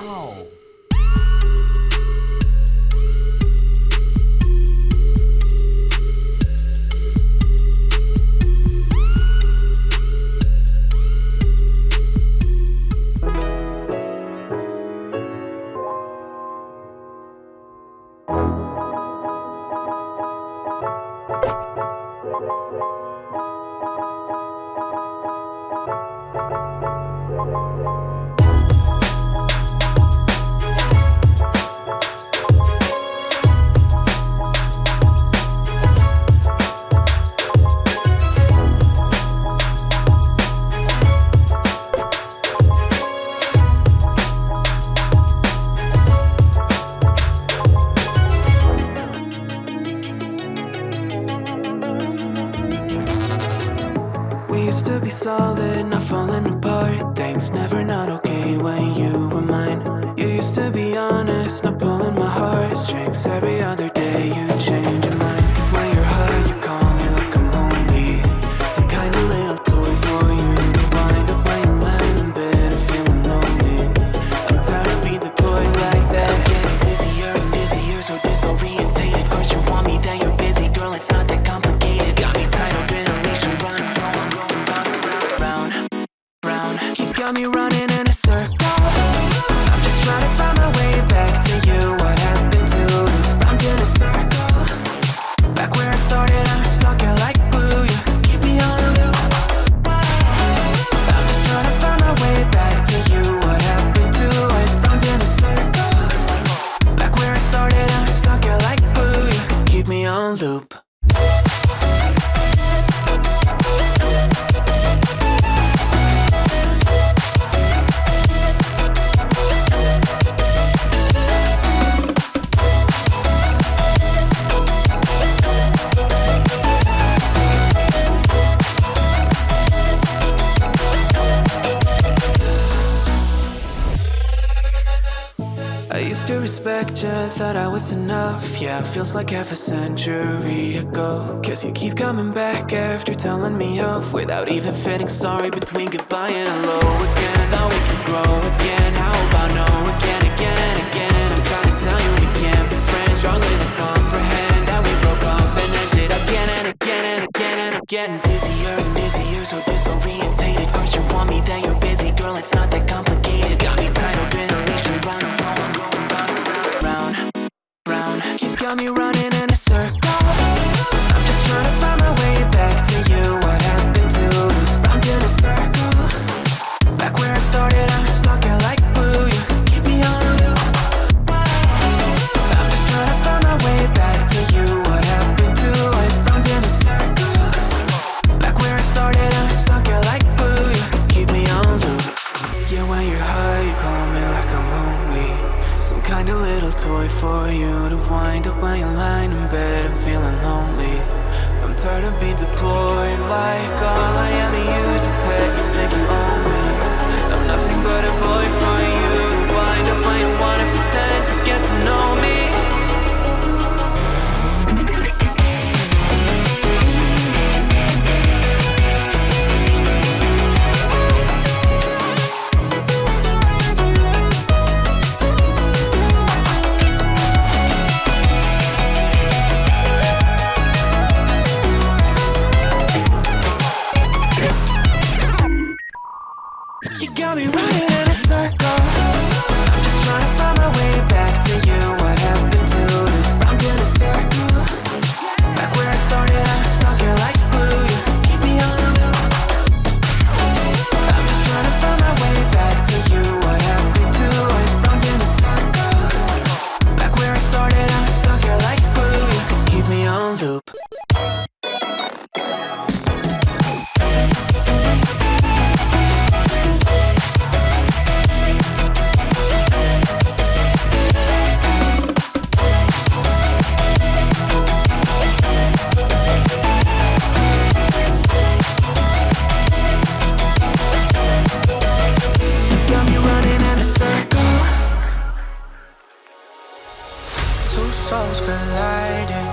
Uau! used to be solid, not falling apart. Things never not okay when you were mine. You used to be honest, not pulling my heartstrings every other expecting, thought I was enough. Yeah, feels like half a century ago. Cause you keep coming back after telling me off Without even feeling sorry between goodbye and hello again. Thought we could grow again, how about no again, again, and again? I'm trying to tell you we can't be friends. Struggling to comprehend. That we broke up and ended again and again and again and again. Two souls collided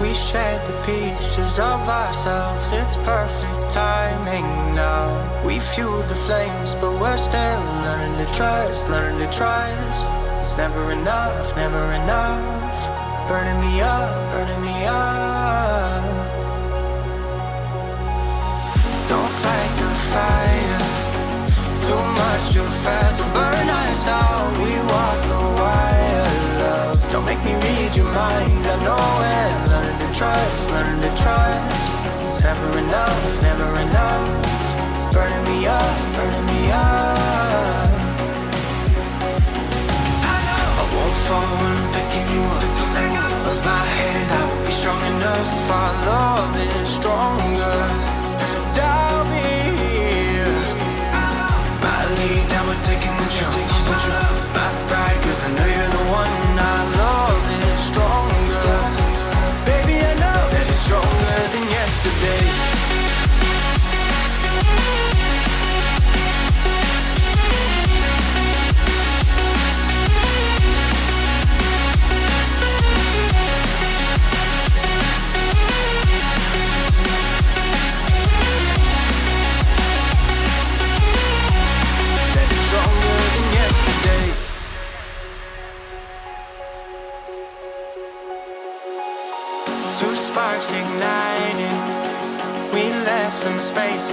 We shared the pieces of ourselves. It's perfect timing now. We fueled the flames But we're still learning to trust Learning to trust. It's never enough, never enough. Burning me up, burning me up. Don't fight the fire. Too much, too fast burn us out. We walk trust, learn to trust. It's never enough, never enough. Burning me up, burning me up.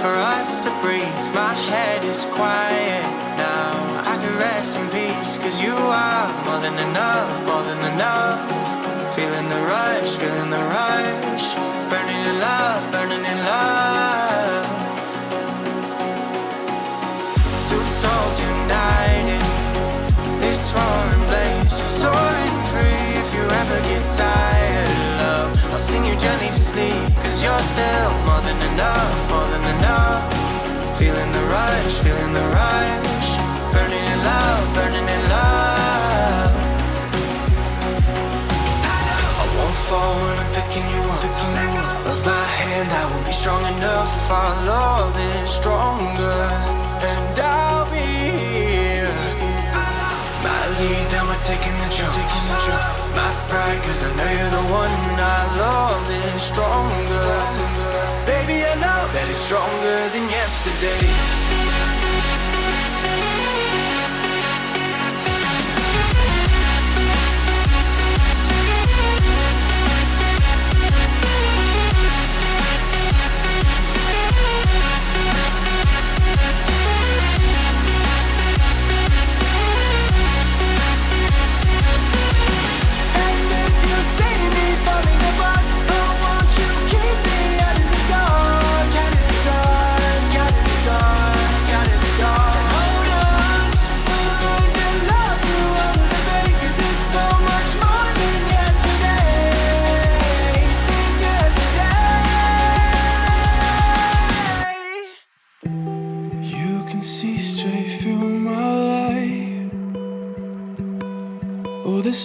For us to breathe. My head is quiet now. I can rest in peace, cause you are more than enough, more than enough. Feeling the rush, feeling the rush. Burning in love, burning in love. Two souls united. This roaring blaze is soaring free. If you ever get tired, love, I'll sing you gently to sleep. Cause you're still more than enough, more than enough. Feeling the rush, feeling the rush. Burning in love, burning in love. I won't fall when I'm picking you up. Of my hand, I won't be strong enough. Our love is stronger, and I'll be here. My lead, now we're taking the jump. My pride, cause I know you're the one. Our love is stronger. Baby, I know that it's stronger than yesterday.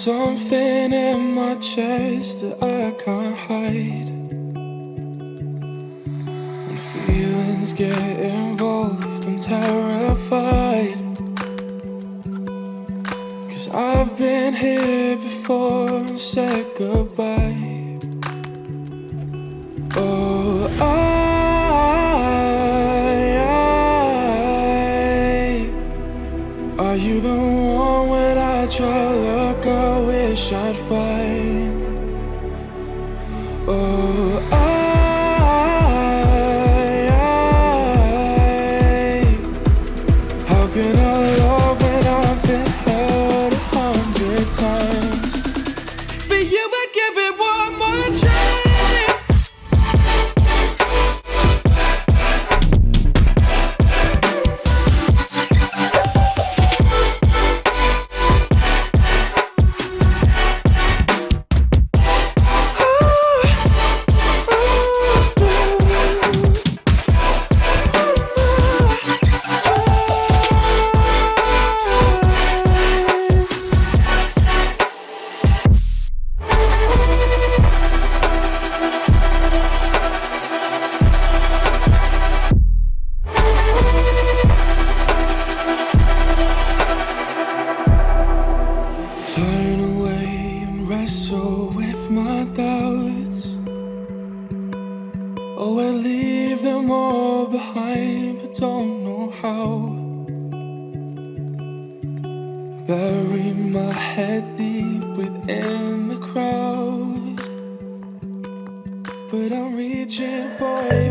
Something in my chest that I can't hide. When feelings get involved, I'm terrified. Cause I've been here before and said goodbye. You the one when I try look, I wish I'd find? Oh, I, for hand.